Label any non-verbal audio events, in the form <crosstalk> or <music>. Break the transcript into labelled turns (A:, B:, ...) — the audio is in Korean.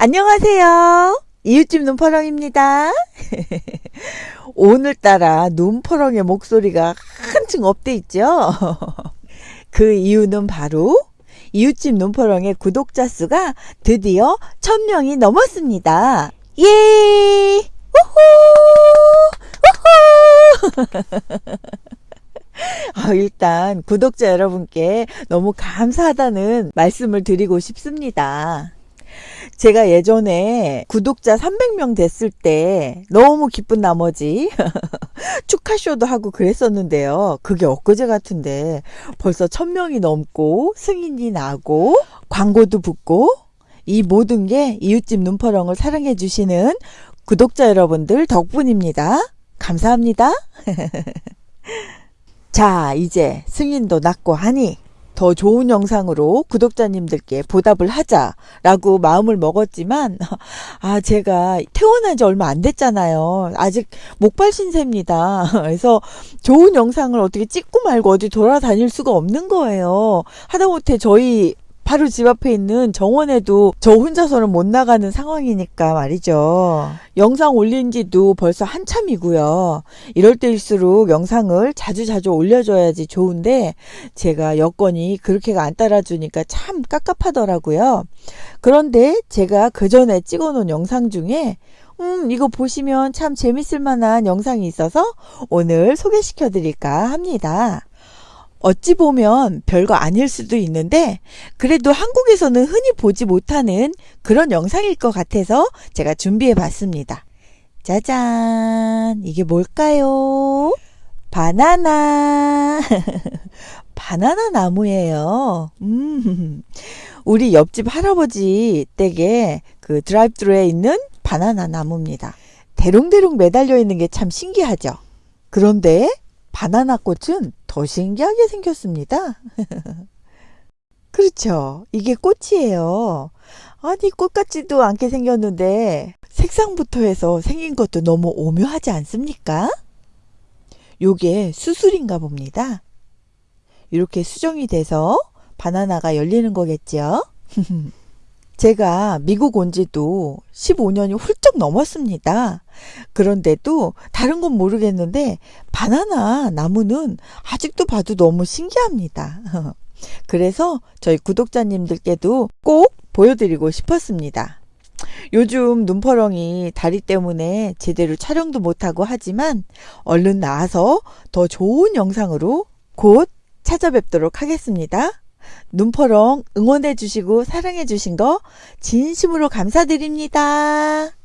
A: 안녕하세요. 이웃집 눈퍼렁입니다. <laughs> 오늘따라 눈퍼렁의 목소리가 한층 업돼 있죠? <laughs> 그 이유는 바로 이웃집 눈퍼렁의 구독자 수가 드디어 1000명이 넘었습니다. 예! 우후! 우후! <laughs> 아, 일단 구독자 여러분께 너무 감사하다는 말씀을 드리고 싶습니다. 제가 예전에 구독자 300명 됐을 때 너무 기쁜 나머지 <laughs> 축하쇼도 하고 그랬었는데요. 그게 엊그제 같은데 벌써 1000명이 넘고 승인이 나고 광고도 붙고 이 모든 게 이웃집 눈퍼렁을 사랑해 주시는 구독자 여러분들 덕분입니다. 감사합니다. <laughs> 자, 이제 승인도 났고 하니 더 좋은 영상으로 구독자님들께 보답을 하자라고 마음을 먹었지만 <laughs> 아 제가 태어난 지 얼마 안 됐잖아요. 아직 목발 신세입니다. <laughs> 그래서 좋은 영상을 어떻게 찍고 말고 어디 돌아다닐 수가 없는 거예요. 하다못해 저희 바로 집 앞에 있는 정원에도 저 혼자서는 못 나가는 상황이니까 말이죠. 영상 올린 지도 벌써 한참이고요. 이럴 때일수록 영상을 자주자주 올려줘야지 좋은데 제가 여건이 그렇게가 안 따라주니까 참 깝깝하더라고요. 그런데 제가 그 전에 찍어 놓은 영상 중에 음, 이거 보시면 참 재밌을 만한 영상이 있어서 오늘 소개시켜 드릴까 합니다. 어찌 보면 별거 아닐 수도 있는데 그래도 한국에서는 흔히 보지 못하는 그런 영상일 것 같아서 제가 준비해 봤습니다. 짜잔 이게 뭘까요? 바나나 <laughs> 바나나 나무예요. 음, 우리 옆집 할아버지 댁에 그 드라이브트루에 있는 바나나 나무입니다. 대롱대롱 매달려 있는 게 참 신기하죠. 그런데 바나나 꽃은 더 신기하게 생겼습니다. <laughs> 그렇죠. 이게 꽃이에요. 아니 꽃 같지도 않게 생겼는데 색상부터 해서 생긴 것도 너무 오묘하지 않습니까? 요게 수술인가 봅니다. 이렇게 수정이 돼서 바나나가 열리는 거겠죠. <laughs> 제가 미국 온 지도 15년이 훌쩍 넘었습니다. 그런데도 다른 건 모르겠는데 바나나 나무는 아직도 봐도 너무 신기합니다. <laughs> 그래서 저희 구독자님들께도 꼭 보여드리고 싶었습니다. 요즘 눈퍼렁이 다리 때문에 제대로 촬영도 못하고 하지만 얼른 나와서 더 좋은 영상으로 곧 찾아뵙도록 하겠습니다. 눈퍼렁 응원해 주시고 사랑해 주신 거 진심으로 감사드립니다.